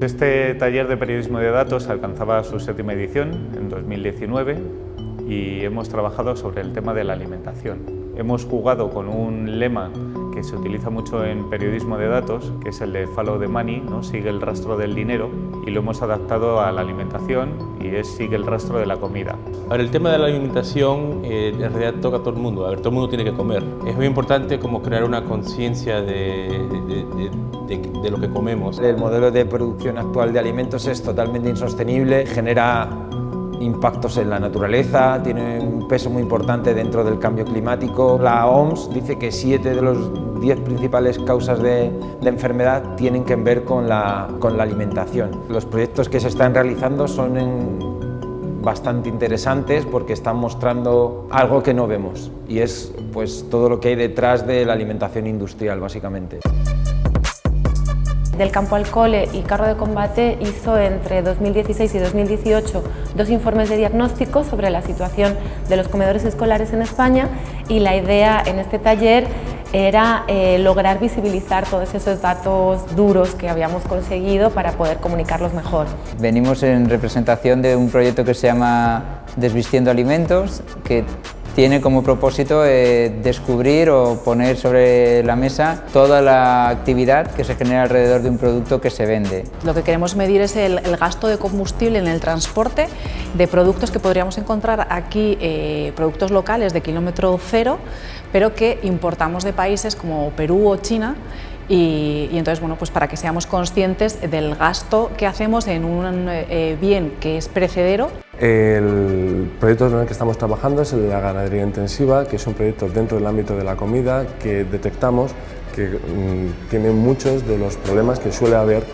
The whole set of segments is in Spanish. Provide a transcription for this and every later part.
Este taller de periodismo de datos alcanzaba su séptima edición en 2019 y hemos trabajado sobre el tema de la alimentación. Hemos jugado con un lema que se utiliza mucho en periodismo de datos, que es el de follow the money, ¿no? sigue el rastro del dinero, y lo hemos adaptado a la alimentación y es sigue el rastro de la comida. Ahora, el tema de la alimentación eh, en realidad toca a todo el mundo, a ver, todo el mundo tiene que comer. Es muy importante como crear una conciencia de, de, de, de lo que comemos. El modelo de producción actual de alimentos es totalmente insostenible, genera impactos en la naturaleza, tiene un peso muy importante dentro del cambio climático. La OMS dice que siete de los diez principales causas de, enfermedad tienen que ver con la, alimentación. Los proyectos que se están realizando son bastante interesantes porque están mostrando algo que no vemos y es pues, todo lo que hay detrás de la alimentación industrial básicamente. Del campo al cole y carro de combate hizo entre 2016 y 2018 dos informes de diagnóstico sobre la situación de los comedores escolares en España y la idea en este taller era eh, lograr visibilizar todos esos datos duros que habíamos conseguido para poder comunicarlos mejor. Venimos en representación de un proyecto que se llama Desvistiendo Alimentos, que tiene como propósito eh, descubrir o poner sobre la mesa toda la actividad que se genera alrededor de un producto que se vende. Lo que queremos medir es el, gasto de combustible en el transporte de productos que podríamos encontrar aquí, eh, productos locales de kilómetro cero, pero que importamos de países como Perú o China y, y, entonces, bueno, pues para que seamos conscientes del gasto que hacemos en un eh, bien que es perecedero. El proyecto en el que estamos trabajando es el de la ganadería intensiva, que es un proyecto dentro del ámbito de la comida que detectamos que mmm, tiene muchos de los problemas que suele haber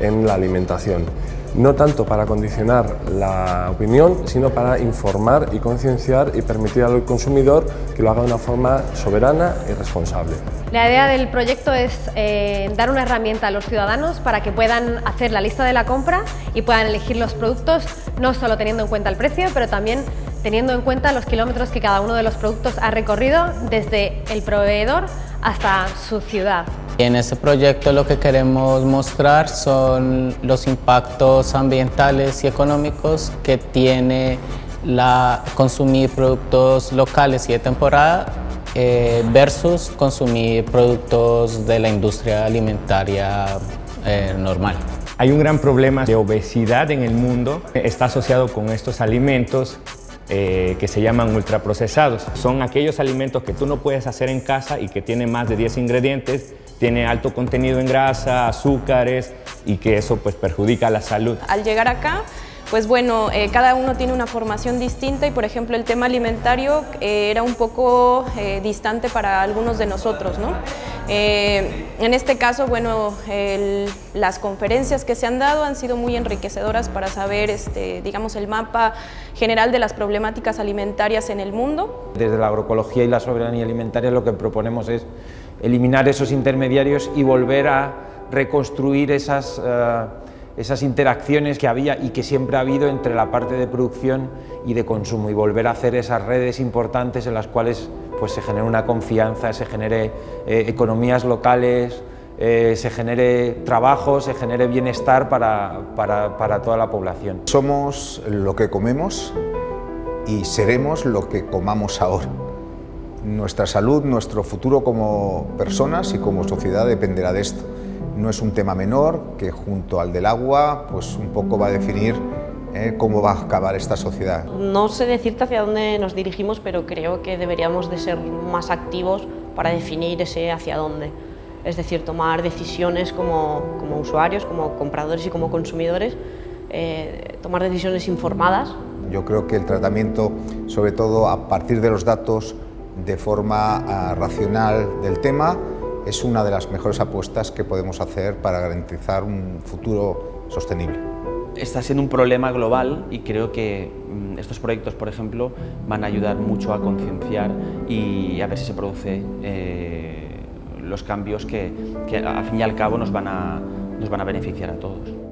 en la alimentación no tanto para condicionar la opinión, sino para informar y concienciar y permitir al consumidor que lo haga de una forma soberana y responsable. La idea del proyecto es eh, dar una herramienta a los ciudadanos para que puedan hacer la lista de la compra y puedan elegir los productos, no solo teniendo en cuenta el precio, pero también teniendo en cuenta los kilómetros que cada uno de los productos ha recorrido desde el proveedor hasta su ciudad. En este proyecto lo que queremos mostrar son los impactos ambientales y económicos que tiene la consumir productos locales y de temporada eh, versus consumir productos de la industria alimentaria eh, normal. Hay un gran problema de obesidad en el mundo, está asociado con estos alimentos eh, que se llaman ultraprocesados. Son aquellos alimentos que tú no puedes hacer en casa y que tienen más de 10 ingredientes, tiene alto contenido en grasa, azúcares y que eso pues perjudica la salud. Al llegar acá pues bueno, eh, cada uno tiene una formación distinta y por ejemplo el tema alimentario eh, era un poco eh, distante para algunos de nosotros. ¿no? Eh, en este caso, bueno, el, las conferencias que se han dado han sido muy enriquecedoras para saber, este, digamos, el mapa general de las problemáticas alimentarias en el mundo. Desde la agroecología y la soberanía alimentaria lo que proponemos es eliminar esos intermediarios y volver a reconstruir esas... Uh, esas interacciones que había y que siempre ha habido entre la parte de producción y de consumo y volver a hacer esas redes importantes en las cuales pues, se genere una confianza, se genere eh, economías locales, eh, se genere trabajo, se genere bienestar para, para, para toda la población. Somos lo que comemos y seremos lo que comamos ahora. Nuestra salud, nuestro futuro como personas y como sociedad dependerá de esto. No es un tema menor que junto al del agua pues un poco va a definir eh, cómo va a acabar esta sociedad. No sé decirte hacia dónde nos dirigimos, pero creo que deberíamos de ser más activos para definir ese hacia dónde. Es decir, tomar decisiones como, como usuarios, como compradores y como consumidores, eh, tomar decisiones informadas. Yo creo que el tratamiento, sobre todo a partir de los datos, de forma uh, racional del tema, es una de las mejores apuestas que podemos hacer para garantizar un futuro sostenible. Está siendo un problema global y creo que mm, estos proyectos, por ejemplo, van a ayudar mucho a concienciar y a ver si se producen eh, los cambios que, que, al fin y al cabo nos van a, nos van a beneficiar a todos.